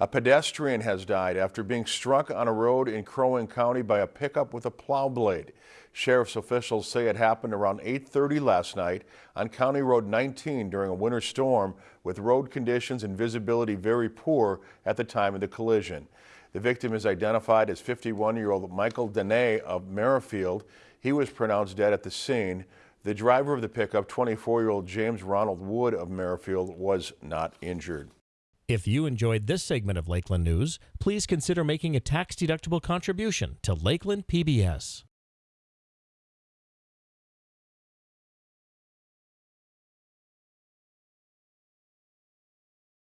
A pedestrian has died after being struck on a road in Crow Wing County by a pickup with a plow blade. Sheriff's officials say it happened around 8.30 last night on County Road 19 during a winter storm with road conditions and visibility very poor at the time of the collision. The victim is identified as 51-year-old Michael Dene of Merrifield. He was pronounced dead at the scene. The driver of the pickup, 24-year-old James Ronald Wood of Merrifield, was not injured. If you enjoyed this segment of Lakeland News, please consider making a tax-deductible contribution to Lakeland PBS.